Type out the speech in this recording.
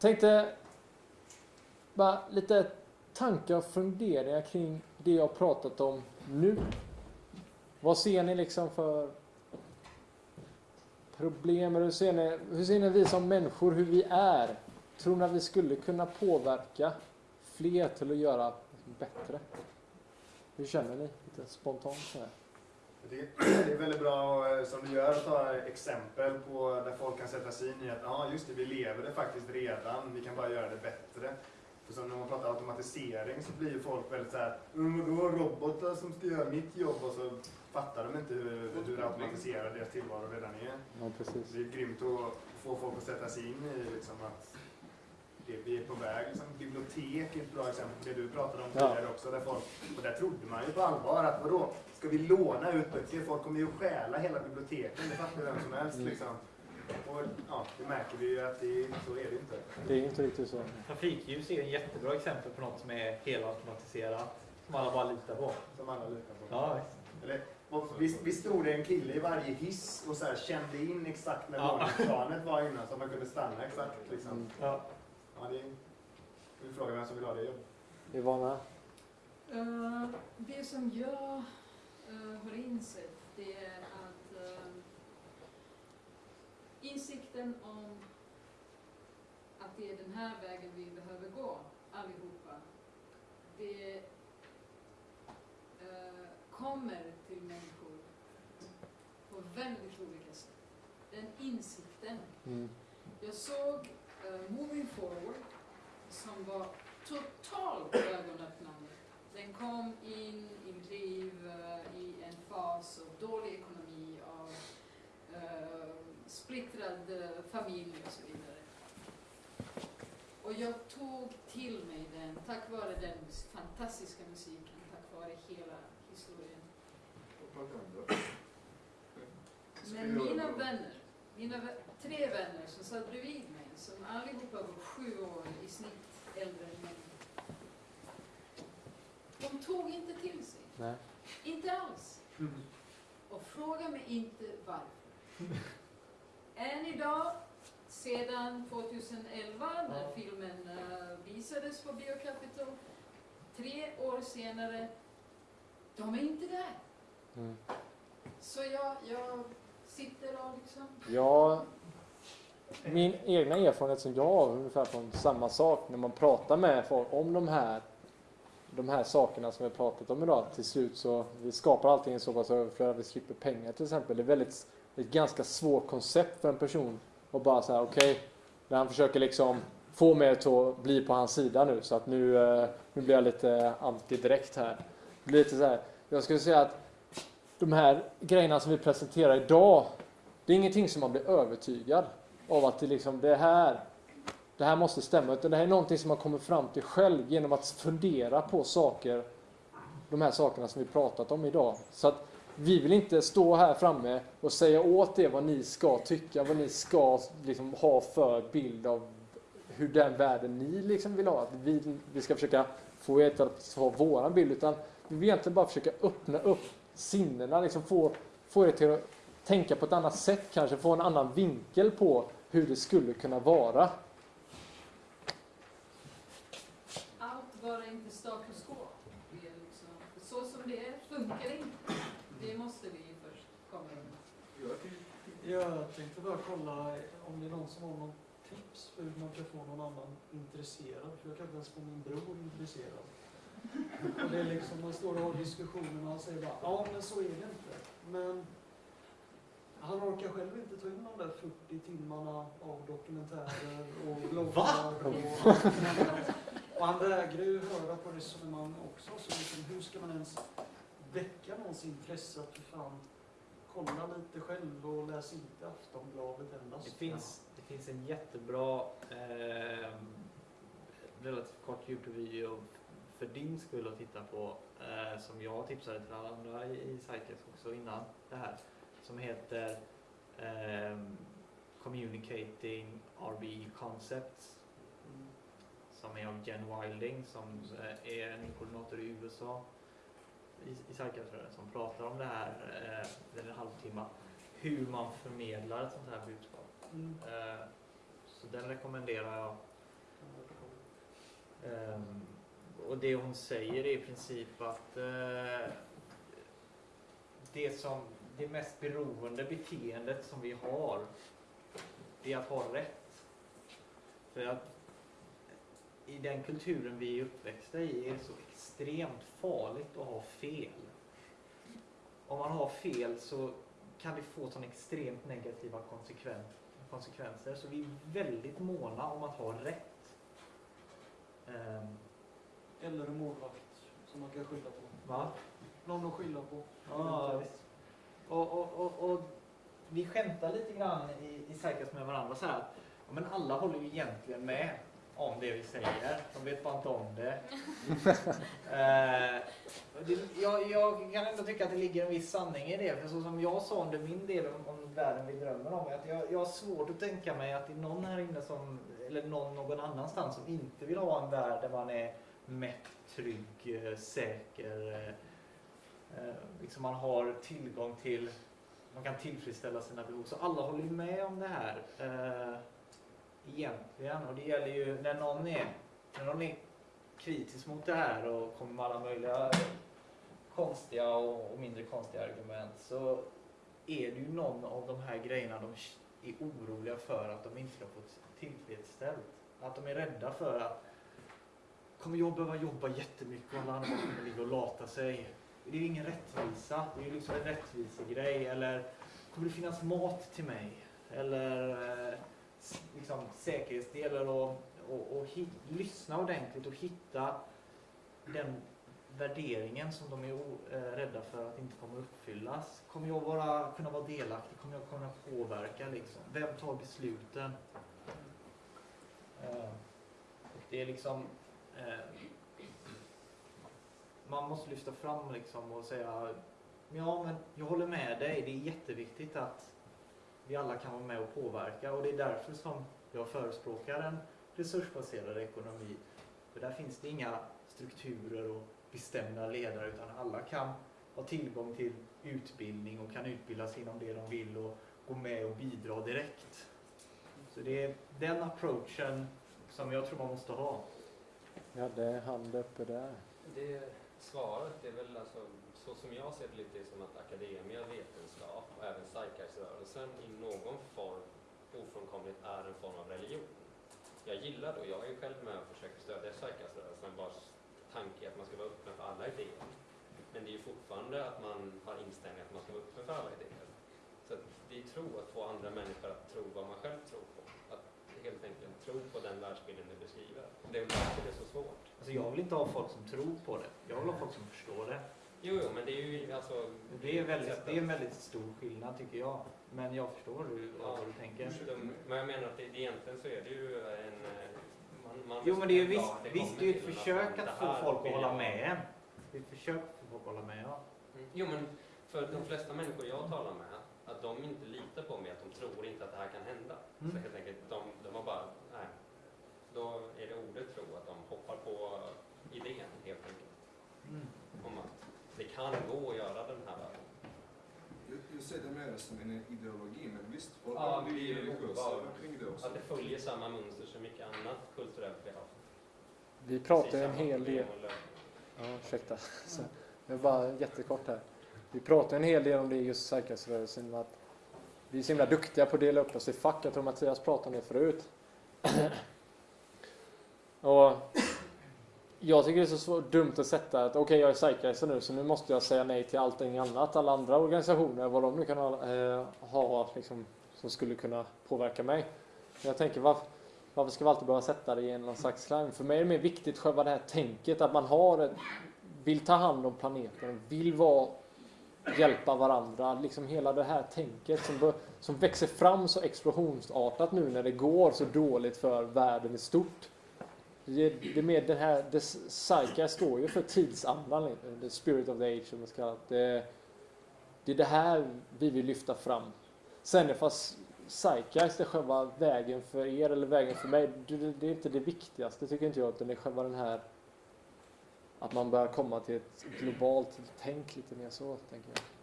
Tänkte bara lite tankar och funderingar kring det jag pratat om nu. Vad ser ni liksom för problem? Hur ser ni, hur ser ni vi som människor, hur vi är? Tror ni att vi skulle kunna påverka fler till att göra bättre? Hur känner ni? Lite spontant så här. Det, det är väldigt bra eh, som du gör att ta exempel på där folk kan sätta sig in i att ja just det, vi lever det faktiskt redan, vi kan bara göra det bättre. För som när man pratar automatisering så blir ju folk väldigt såhär, mm, vadå robotar som ska göra mitt jobb och så fattar de inte hur, hur automatiserad deras tillvaro redan är. Ja, precis. Det är grymt att få folk att sätta sig in i liksom att det vi är på väg. Liksom, bibliotek är ett bra exempel på det du pratade om tidigare Ja. också. Där folk, och där trodde man ju på allvar att vadå, ska vi låna ut böcker? Folk kommer ju stjäla hela biblioteken, det fattar ju vem som helst. Mm. Liksom. Och ja, det märker vi ju att det, så är det inte. Det är inte riktigt så. Trafikljus är ett jättebra exempel på något som är helautomatiserat. Som alla bara litar på. Som alla litar på. Ja. Eller, och visst, visst stod det en kille i varje hiss och så här, kände in exakt när Ja. våningsplanet var innan så man kunde stanna exakt. Liksom. Ja. Ja, det är, vi frågar vem som vill ha det jobbet. Ivana? Eh, det som jag eh, har insett det är att eh, insikten om att det är den här vägen vi behöver gå allihopa, det eh, kommer till människor på väldigt olika sätt. Den insikten Mm. jag såg Moving Forward som var totalt ögonöppnande. Den kom in i mitt liv eh, i en fas av dålig ekonomi, av eh, splittrad eh, familj och så vidare. Och jag tog till mig den tack vare den fantastiska musiken, tack vare hela historien. Men mina vänner, mina tre vänner som satt bredvid mig, som allihopa var sju år i snitt äldre än mig. De tog inte till sig. Nej. Inte alls. Och fråga mig inte varför. Än idag, sedan 2011 när Ja. filmen eh, visades på Biocapital, tre år senare, de är inte där. Mm. Så jag, jag sitter och liksom Ja, min egna erfarenhet som jag har ungefär från samma sak när man pratar med folk om de här de här sakerna som vi har pratat om idag. Till slut så vi skapar allting så pass överflöd att vi slipper pengar till exempel. Det är väldigt, ett ganska svårt koncept för en person att bara säga okej, när han försöker liksom få mig att bli på hans sida nu så att nu, eh, nu blir jag lite anti direkt här. Det blir lite så här, jag skulle säga att de här grejerna som vi presenterar idag det är ingenting som man blir övertygad av att det, liksom, det, här, det här måste stämma. Utan det här är någonting som man kommer fram till själv genom att fundera på saker, de här sakerna som vi pratat om idag. Så att vi vill inte stå här framme och säga åt er vad ni ska tycka, vad ni ska liksom, ha för bild av hur den världen ni liksom vill ha. Att vi, vi ska försöka få er att ha våran bild. Utan vi vill egentligen bara försöka öppna upp sinnena, liksom få, få er till att tänka på ett annat sätt kanske, få en annan vinkel på hur det skulle kunna vara. allt bara inte status quo. Det är liksom, så som det är funkar det inte. Det måste vi först komma ihåg. Jag tänkte bara kolla om det är någon som har någon tips för hur man kan få någon annan intresserad. För jag kan inte ens få min bror intresserad. Och det är liksom, man står och har diskussioner och han säger bara ja men så är det inte. Men han orkar själv inte ta in de där 40 timmarna av dokumentärer och bloggar. Och, och han vägrar ju höra på resonemang också. Så liksom, hur ska man ens väcka någons intresse att för fan kolla lite själv och läs inte Aftonbladet endast. Det finns, det finns en jättebra eh, relativt kort Youtube-video för din skull att titta på eh, som jag tipsade till alla andra i, i Cycles också innan det här som heter ehm, Communicating RBE Concepts som är av Jen Wilding som eh, är en koordinator i USA i, Cycles som pratar om det här, eh, en halvtimme, hur man förmedlar ett sånt här budskap. Mm. Eh, Så den rekommenderar jag Ehm, och det hon säger är i princip att eh, det, som, det mest beroende beteendet som vi har, det är att ha rätt. För att i den kulturen vi är uppväxta i är det så extremt farligt att ha fel. Om man har fel så kan det få sådana extremt negativa konsekven- konsekvenser. Så vi är väldigt måna om att ha rätt. Ehm, Eller en målvakt som man kan skylla på. va? Någon att skylla på. Ja, visst. Och, och, och, och vi skämtar lite grann i, i Psykas med varandra så här. Men alla håller ju egentligen med om det vi säger. De vet bara inte om det. eh, det jag, jag kan ändå tycka att det ligger en viss sanning i det. För så som jag sa under min del om, om världen vi drömmer om. Att jag, jag har svårt att tänka mig att det är någon här inne som, eller någon någon annanstans som inte vill ha en värld där man är mätt, trygg, eh, säker eh, liksom man har tillgång till, man kan tillfredsställa sina behov. Så alla håller ju med om det här eh, egentligen. Och det gäller ju när någon är, när någon är kritisk mot det här och kommer med alla möjliga konstiga och, och mindre konstiga argument så är det ju någon av de här grejerna de är oroliga för att de inte ska få tillfredsställt. Att de är rädda för att kommer jag behöva jobba jättemycket och alla andra kommer ligga och lata sig. Det är ju ingen rättvisa. Det är ju liksom en rättvisegrej. Eller kommer det finnas mat till mig? Eller eh, liksom säkerhetsdelar och, och, och hit, lyssna ordentligt och hitta den värderingen som de är o, eh, rädda för att inte kommer uppfyllas. Kommer jag vara, kunna vara delaktig? Kommer jag kunna påverka? Liksom? Vem tar besluten? Eh, och det är liksom eh, man måste lyfta fram liksom och säga ja men jag håller med dig, det är jätteviktigt att vi alla kan vara med och påverka och det är därför som jag förespråkar en resursbaserad ekonomi. För där finns det inga strukturer och bestämda ledare utan alla kan ha tillgång till utbildning och kan utbildas inom det de vill och gå med och bidra direkt. Så det är den approachen som jag tror man måste ha. Jag hade hand uppe där. Det svaret är väl alltså, så som jag ser det lite som att akademia, vetenskap och även zeitgeist-rörelsen i någon form ofrånkomligt är en form av religion. Jag gillar då, jag är ju själv med och försöker stödja zeitgeist-rörelsen, vars tanke är att man ska vara öppen för alla idéer. Men det är ju fortfarande att man har inställningen att man ska vara öppen för alla idéer. Så att det är tro, att få andra människor att tro vad man själv tror på. Att helt enkelt tro på den världsbilden du beskriver. Det är väl därför det är så svårt. Alltså jag vill inte ha folk som tror på det. Jag vill ha folk som förstår det. Jo, jo, men det är ju alltså... Det är, väldigt, det är en väldigt stor skillnad tycker jag. Men jag förstår hur, Ja. vad du tänker. Men jag menar att det, egentligen så är det ju en... eh, Man, man Jo men det är ju visst, det visst det är ju ett försök att få folk att hålla med en. Det är ett försök att få folk att hålla med ja. Mm. Jo men för de flesta människor jag talar med, att de inte litar på mig, att de tror inte att det här kan hända. Mm. Så helt enkelt, de, de har bara, nej. Då är det ordet tro, att de hoppar på idén helt enkelt. Mm. Om att det kan gå att göra den här världen. Jag, jag ser det mer som en ideologi, men visst, folk Ja, är ju religiösa kring det också. Att det följer samma mönster som mycket annat kulturellt vi har. Vi pratar en hel del. Ja, ursäkta. Så, jag bara jättekort här. Vi pratar en hel del om det i just Psykasrörelsen. Att vi är så himla duktiga på att dela upp oss i fack. Jag tror Mattias pratade om det förut. Och jag tycker det är så svårt, dumt att sätta att okej jag är psychiater nu så nu måste jag säga nej till allting annat. Alla andra organisationer, vad de nu kan ha, eh, ha liksom, som skulle kunna påverka mig. Men jag tänker varför, varför ska vi alltid behöva sätta det i en någon slags slang? För mig är det mer viktigt själva det här tänket att man har ett, vill ta hand om planeten, vill vara, hjälpa varandra. Liksom hela det här tänket som, bör, som växer fram så explosionsartat nu när det går så dåligt för världen i stort. Det, är- det med mer det här, det, Psyche står ju för tidsandan, the spirit of the age som man ska kalla det. det. Är det här vi vill lyfta fram. Sen fast Zeitgeist är själva vägen för er eller vägen för mig, det, det, det är inte det viktigaste tycker inte jag, utan det är själva den här att man börjar komma till ett globalt tänk lite mer så, tänker jag.